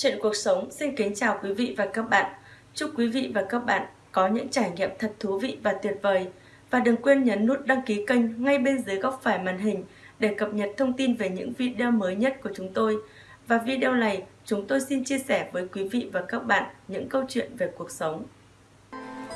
Chuyện cuộc sống xin kính chào quý vị và các bạn. Chúc quý vị và các bạn có những trải nghiệm thật thú vị và tuyệt vời. Và đừng quên nhấn nút đăng ký kênh ngay bên dưới góc phải màn hình để cập nhật thông tin về những video mới nhất của chúng tôi. Và video này, chúng tôi xin chia sẻ với quý vị và các bạn những câu chuyện về cuộc sống.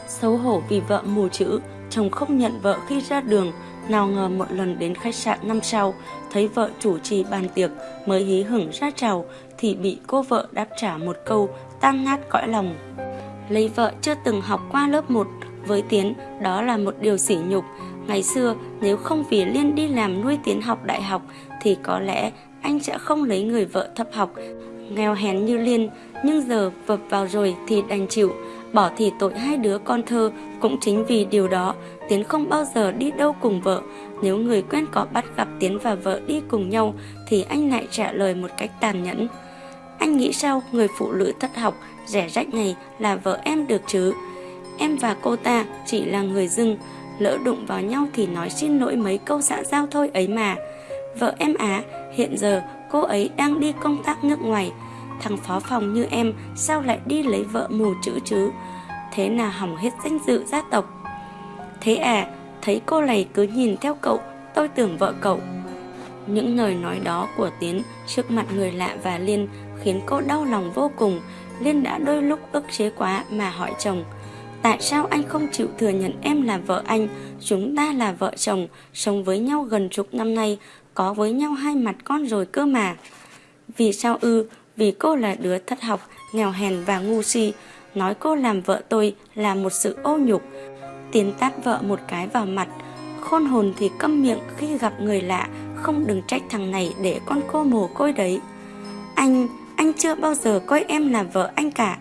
Xấu hổ vì vợ mù chữ, chồng không nhận vợ khi ra đường, nào ngờ một lần đến khách sạn năm sau, thấy vợ chủ trì bàn tiệc mới hí hửng ra chào thì bị cô vợ đáp trả một câu tan nát cõi lòng. Lấy vợ chưa từng học qua lớp 1, với Tiến đó là một điều sỉ nhục. Ngày xưa nếu không vì Liên đi làm nuôi Tiến học đại học thì có lẽ anh sẽ không lấy người vợ thấp học, nghèo hèn như Liên, nhưng giờ vập vào rồi thì đành chịu. Bỏ thì tội hai đứa con thơ cũng chính vì điều đó, Tiến không bao giờ đi đâu cùng vợ. Nếu người quen có bắt gặp Tiến và vợ đi cùng nhau Thì anh lại trả lời một cách tàn nhẫn. Anh nghĩ sao người phụ nữ thất học, Rẻ rách này là vợ em được chứ? Em và cô ta chỉ là người dưng, Lỡ đụng vào nhau thì nói xin lỗi mấy câu xã giao thôi ấy mà. Vợ em á, Hiện giờ cô ấy đang đi công tác nước ngoài. Thằng phó phòng như em, Sao lại đi lấy vợ mù chữ chứ? Thế là hỏng hết danh dự gia tộc. Thế à Thấy cô này cứ nhìn theo cậu, Tôi tưởng vợ cậu. Những lời nói đó của Tiến Trước mặt người lạ và Liên Khiến cô đau lòng vô cùng. Liên đã đôi lúc ức chế quá mà hỏi chồng, Tại sao anh không chịu thừa nhận em là vợ anh? Chúng ta là vợ chồng, Sống với nhau gần chục năm nay, Có với nhau hai mặt con rồi cơ mà. Vì sao ư? Vì cô là đứa thất học Nghèo hèn và ngu si. Nói cô làm vợ tôi là một sự ô nhục. Tiến tát vợ một cái vào mặt. Khôn hồn thì câm miệng khi gặp người lạ Không đừng trách thằng này để con cô mồ côi đấy. Anh, anh chưa bao giờ coi em là vợ anh cả.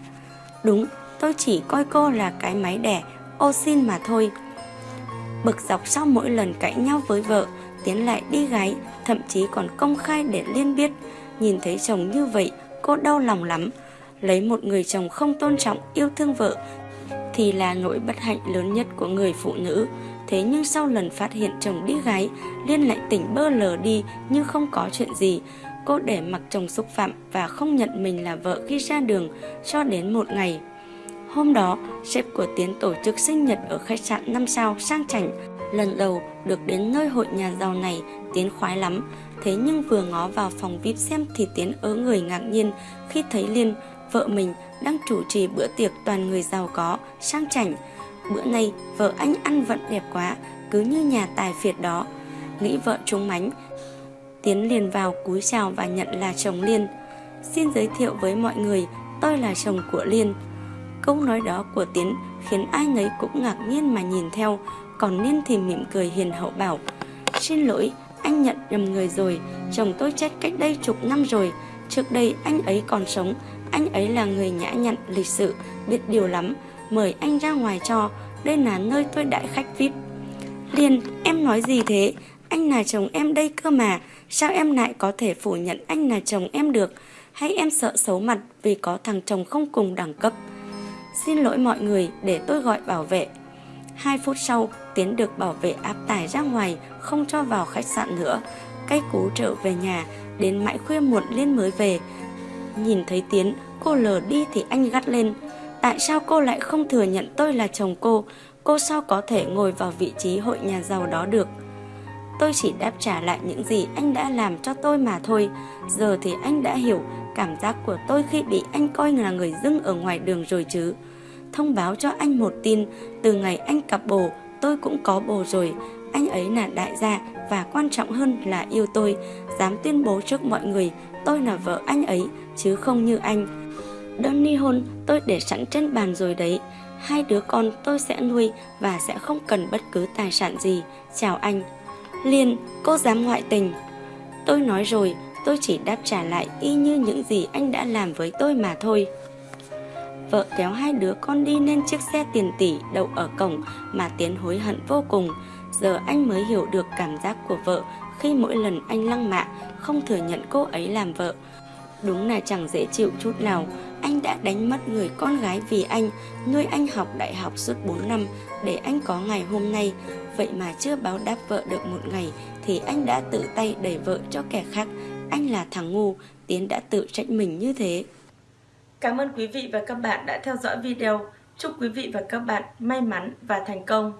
Đúng, tôi chỉ coi cô là cái máy đẻ Ô xin mà thôi. Bực dọc sau mỗi lần cãi nhau với vợ Tiến lại đi gái Thậm chí còn công khai để Liên biết. Nhìn thấy chồng như vậy Cô đau lòng lắm Lấy một người chồng không tôn trọng yêu thương vợ thì là nỗi bất hạnh lớn nhất của người phụ nữ. Thế nhưng sau lần phát hiện chồng đi gái, Liên lại tỉnh bơ lờ đi như không có chuyện gì. Cô để mặc chồng xúc phạm và không nhận mình là vợ khi ra đường cho đến một ngày. Hôm đó, sếp của Tiến tổ chức sinh nhật ở khách sạn 5 sao sang chảnh. Lần đầu được đến nơi hội nhà giàu này, Tiến khoái lắm. Thế nhưng vừa ngó vào phòng VIP xem thì Tiến ớ người ngạc nhiên khi thấy Liên, vợ mình đang chủ trì bữa tiệc toàn người giàu có, sang chảnh. Bữa nay vợ anh ăn vận đẹp quá, cứ như nhà tài phiệt đó. Nghĩ vợ trúng mánh, Tiến liền vào cúi chào và nhận là chồng Liên. Xin giới thiệu với mọi người, tôi là chồng của Liên. Câu nói đó của Tiến khiến ai nấy cũng ngạc nhiên mà nhìn theo, còn Liên thì mỉm cười hiền hậu bảo. Xin lỗi, anh nhận nhầm người rồi, chồng tôi chết cách đây chục năm rồi. Trước đây anh ấy còn sống, anh ấy là người nhã nhặn, lịch sự, biết điều lắm. Mời anh ra ngoài cho, đây là nơi tôi đãi khách VIP. Liên, em nói gì thế? Anh là chồng em đây cơ mà, sao em lại có thể phủ nhận anh là chồng em được? Hay em sợ xấu mặt vì có thằng chồng không cùng đẳng cấp? Xin lỗi mọi người để tôi gọi bảo vệ. Hai phút sau, Tiến được bảo vệ áp tải ra ngoài, không cho vào khách sạn nữa. Cách cú trở về nhà, đến mãi khuya muộn Liên mới về. Nhìn thấy Tiến, cô lờ đi thì anh gắt lên. Tại sao cô lại không thừa nhận tôi là chồng cô? Cô sao có thể ngồi vào vị trí hội nhà giàu đó được? Tôi chỉ đáp trả lại những gì anh đã làm cho tôi mà thôi. Giờ thì anh đã hiểu cảm giác của tôi khi bị anh coi là người dưng ở ngoài đường rồi chứ. Thông báo cho anh một tin, từ ngày anh cặp bồ, tôi cũng có bồ rồi. Anh ấy là đại gia và quan trọng hơn là yêu tôi, dám tuyên bố trước mọi người tôi là vợ anh ấy chứ không như anh. Đơn ly hôn tôi để sẵn trên bàn rồi đấy. Hai đứa con tôi sẽ nuôi và sẽ không cần bất cứ tài sản gì. Chào anh. Liên, cô dám ngoại tình. Tôi nói rồi, tôi chỉ đáp trả lại y như những gì anh đã làm với tôi mà thôi. Vợ kéo hai đứa con đi lên chiếc xe tiền tỷ đậu ở cổng mà Tiến hối hận vô cùng. Giờ anh mới hiểu được cảm giác của vợ khi mỗi lần anh lăng mạ không thừa nhận cô ấy làm vợ. Đúng là chẳng dễ chịu chút nào, anh đã đánh mất người con gái vì anh, nuôi anh học đại học suốt 4 năm để anh có ngày hôm nay. Vậy mà chưa báo đáp vợ được một ngày thì anh đã tự tay đẩy vợ cho kẻ khác. Anh là thằng ngu, Tiến đã tự trách mình như thế. Cảm ơn quý vị và các bạn đã theo dõi video. Chúc quý vị và các bạn may mắn và thành công.